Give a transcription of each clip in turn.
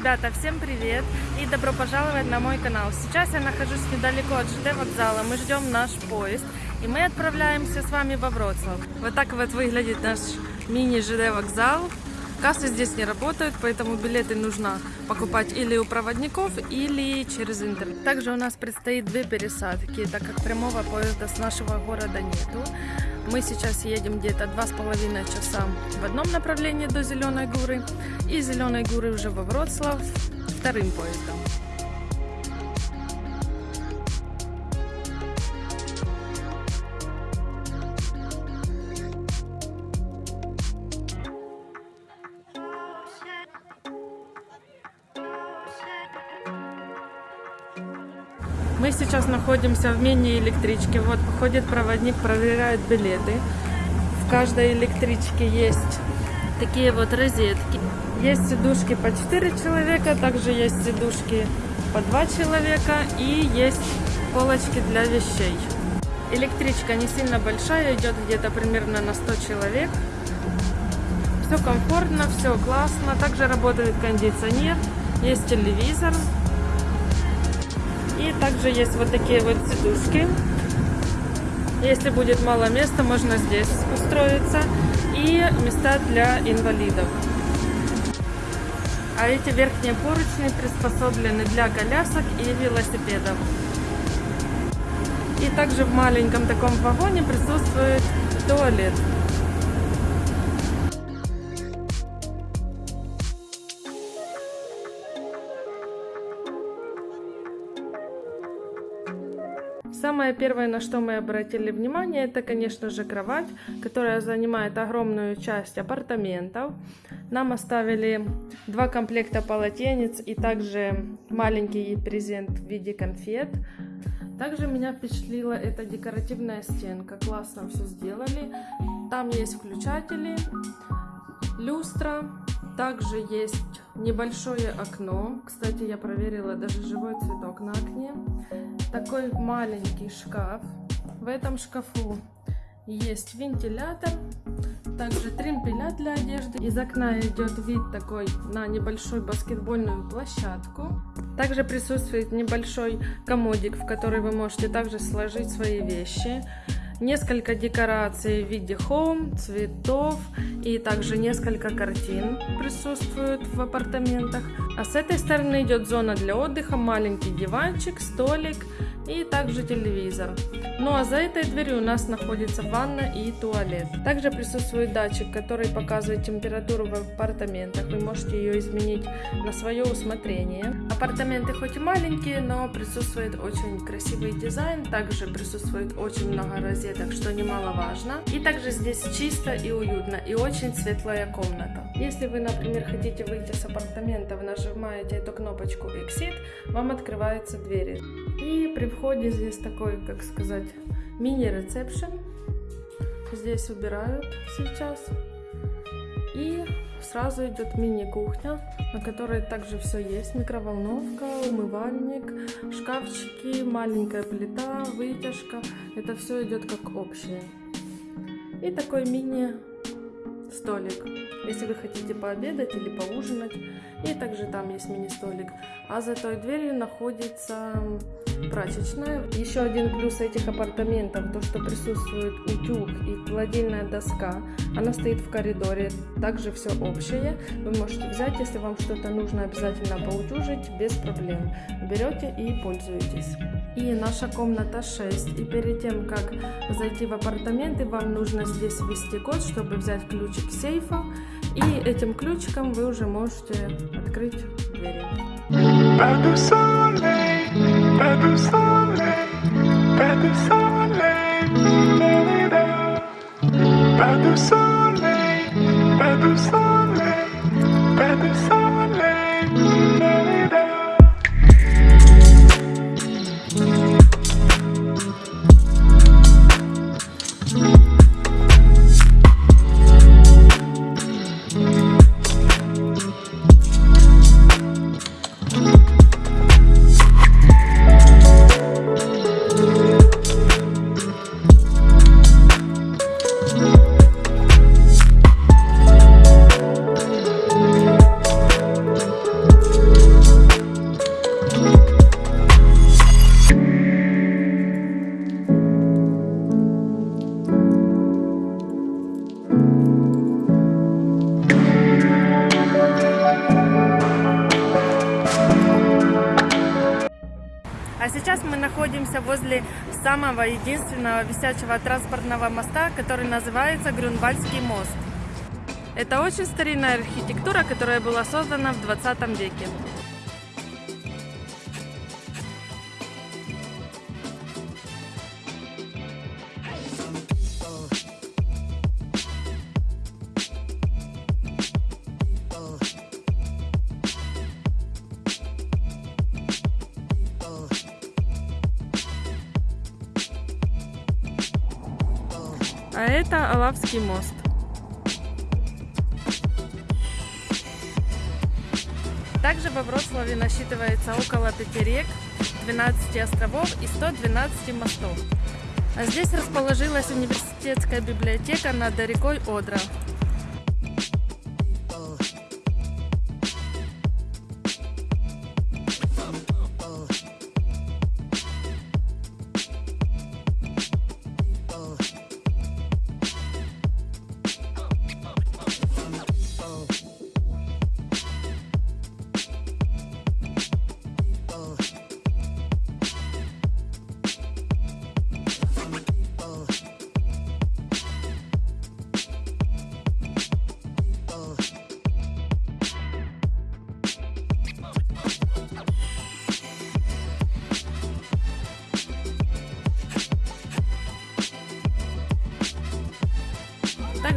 Ребята, всем привет и добро пожаловать на мой канал. Сейчас я нахожусь недалеко от ЖД вокзала, мы ждем наш поезд и мы отправляемся с вами во Вроцлав. Вот так вот выглядит наш мини-ЖД вокзал. Кассы здесь не работают, поэтому билеты нужно покупать или у проводников, или через интернет. Также у нас предстоит две пересадки, так как прямого поезда с нашего города нету. Мы сейчас едем где-то два с половиной часа в одном направлении до Зеленой горы и Зеленой горы уже во Вроцлав вторым поездом. Мы сейчас находимся в мини-электричке. Вот ходит проводник, проверяет билеты. В каждой электричке есть такие вот розетки. Есть сидушки по 4 человека, также есть сидушки по 2 человека и есть полочки для вещей. Электричка не сильно большая, идет где-то примерно на 100 человек. Все комфортно, все классно. Также работает кондиционер, есть телевизор. И также есть вот такие вот сидушки. Если будет мало места, можно здесь устроиться. И места для инвалидов. А эти верхние поручни приспособлены для колясок и велосипедов. И также в маленьком таком вагоне присутствует туалет. Самое первое, на что мы обратили внимание, это, конечно же, кровать, которая занимает огромную часть апартаментов. Нам оставили два комплекта полотенец и также маленький презент в виде конфет. Также меня впечатлила эта декоративная стенка. Классно все сделали. Там есть включатели, люстра, также есть небольшое окно. Кстати, я проверила даже живой цветок на окне. Такой маленький шкаф. В этом шкафу есть вентилятор, также тримпеля для одежды. Из окна идет вид такой на небольшую баскетбольную площадку. Также присутствует небольшой комодик, в который вы можете также сложить свои вещи несколько декораций в виде хоум, цветов и также несколько картин присутствуют в апартаментах. А с этой стороны идет зона для отдыха, маленький диванчик, столик и также телевизор. Ну а за этой дверью у нас находится ванна и туалет. Также присутствует датчик, который показывает температуру в апартаментах. Вы можете ее изменить на свое усмотрение. Апартаменты хоть и маленькие, но присутствует очень красивый дизайн. Также присутствует очень много розеток, что немаловажно. И также здесь чисто и уютно, и очень светлая комната. Если вы, например, хотите выйти с апартаментов, нажимаете эту кнопочку Exit, вам открываются двери. И при входе здесь такой, как сказать, мини-ресепшн. Здесь убирают сейчас. И сразу идет мини-кухня, на которой также все есть. Микроволновка, умывальник, шкафчики, маленькая плита, вытяжка. Это все идет как общее. И такой мини-столик, если вы хотите пообедать или поужинать. И также там есть мини-столик. А за той дверью находится прачечная. Еще один плюс этих апартаментов, то что присутствует утюг и холодильная доска. Она стоит в коридоре, также все общее. Вы можете взять, если вам что-то нужно обязательно поутюжить, без проблем. Берете и пользуетесь. И наша комната 6. И перед тем, как зайти в апартаменты, вам нужно здесь ввести код, чтобы взять ключик сейфа. И этим ключиком вы уже можете открыть двери. Pas de soleil, pas de soleil, pas de soleil, pas de soleil, pas de soleil. Находимся возле самого единственного висячего транспортного моста, который называется Грюнвальдский мост. Это очень старинная архитектура, которая была создана в 20 веке. Это Алавский мост. Также во Вроцлаве насчитывается около 5 рек, 12 островов и 112 мостов. А здесь расположилась университетская библиотека над рекой Одра.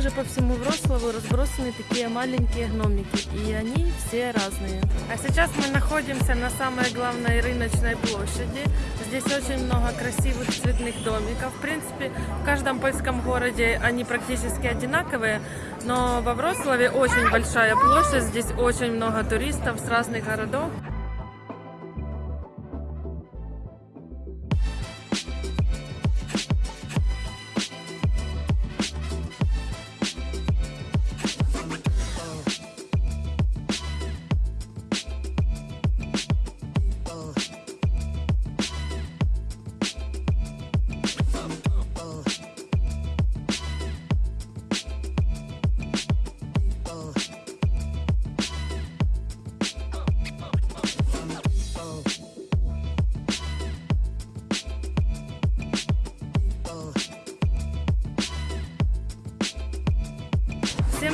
Также по всему Вроцлаву разбросаны такие маленькие гномики, и они все разные. А сейчас мы находимся на самой главной рыночной площади. Здесь очень много красивых цветных домиков. В принципе, в каждом польском городе они практически одинаковые, но во Вроцлаве очень большая площадь, здесь очень много туристов с разных городов.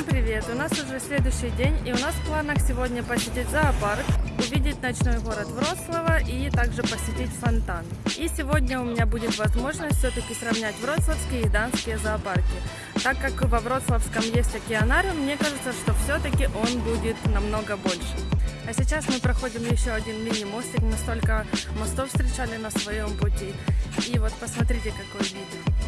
Привет! У нас уже следующий день, и у нас в планах сегодня посетить зоопарк, увидеть ночной город Вроцлава и также посетить фонтан. И сегодня у меня будет возможность все-таки сравнять вроцлавские и данские зоопарки. Так как во Вроцлавском есть океанариум, мне кажется, что все-таки он будет намного больше. А сейчас мы проходим еще один мини-мостик, мы столько мостов встречали на своем пути. И вот посмотрите, какой вид.